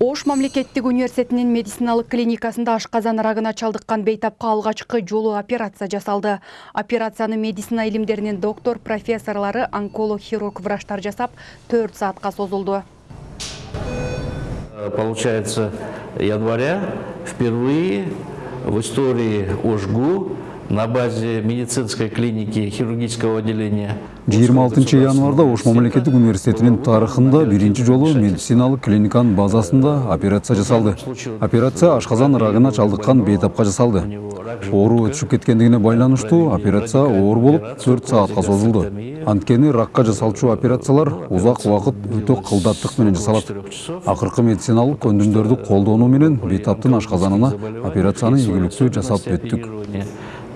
Ош мамлекеттик университетинин медициналык клиникасында ашказан рагына чалдыккан бейтапка алгачкы жолу операция жасалды. Операцияны медицина илимдеринин доктор профессорлары онколог хирург врачтар жасап 4 саатка созулду. Получается, января впервые в истории ОШГУ на базе медицинской клиники хирургического отделения 26 январда Ош мамлекеттик университетинин тарыхында биринчи жолу медициналык клиниканын базасында операция жасалды. Операция ашказан рагына чалдыккан бейтапка жасалды. Оору өтүшүп кеткендигине байланыштуу операция оор болуп 4 саатка созулду. Анткени ракка жасалчу операциялар узак убакыт өтө кылдаттык менен жасалат. Акыркы медициналык көндүмдөрдү колдонуу менен бейтаптын ашказанына операцияны ийгиликтүү жасап өттүк.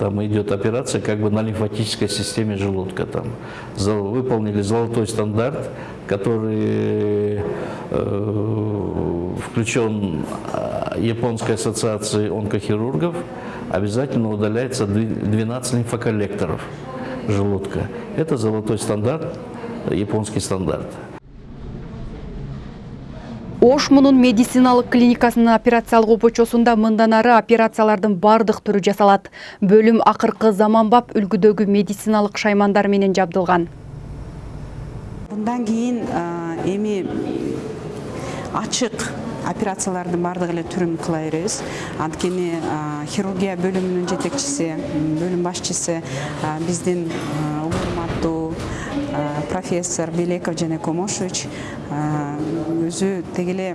Там идет операция как бы на лимфатической системе желудка. Там выполнили золотой стандарт, который э, включен Японской ассоциацией онкохирургов. Обязательно удаляется 12 лимфоколлекторов желудка. Это золотой стандарт, японский стандарт. Ош мунун медициналык клиникасынын операциялык обочосунда мындан ары операциялардын бардык түрү жасалат. Бөлүм акыркы заманбап үлгүдөгү медициналык шаймандар менен жабдылган. Мындан кийин эми ачык операциялардын баардык эле түрүн кыла беребиз анткени хирургия бөлүмүнүн жетекчиси бөлүм башчысы биздин урматтуу профессор белеков жана комошевич өзү деги эле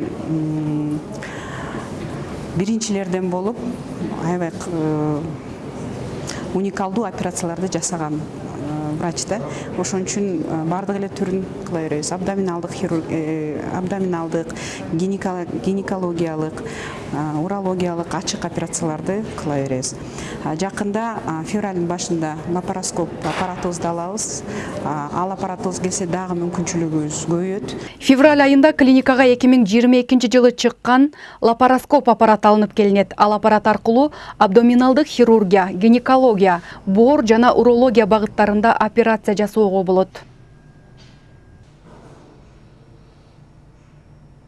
биринчилерден болуп аябай операцияларды жасаган врач да ошон үчүн баардык эле түрүн кыла беребиз. Абдоминалдык абдоминалдык гинекологиялык урологиялык ачык операцияларды кыла беребиз. Жакында февралдын башында лапароскоп аппаратыбызды алабыз. Ал аппаратыбыз келсе дагы мүмкүнчүлүгүбүз көбөйөт февраль айында клиникага эки миң жыйырма экинчи жылы чыккан лапароскоп аппараты алынып келинет. Ал аппарат аркылуу абдоминалдык хирургия гинекология боор жана урология багыттарында операция жасоого болот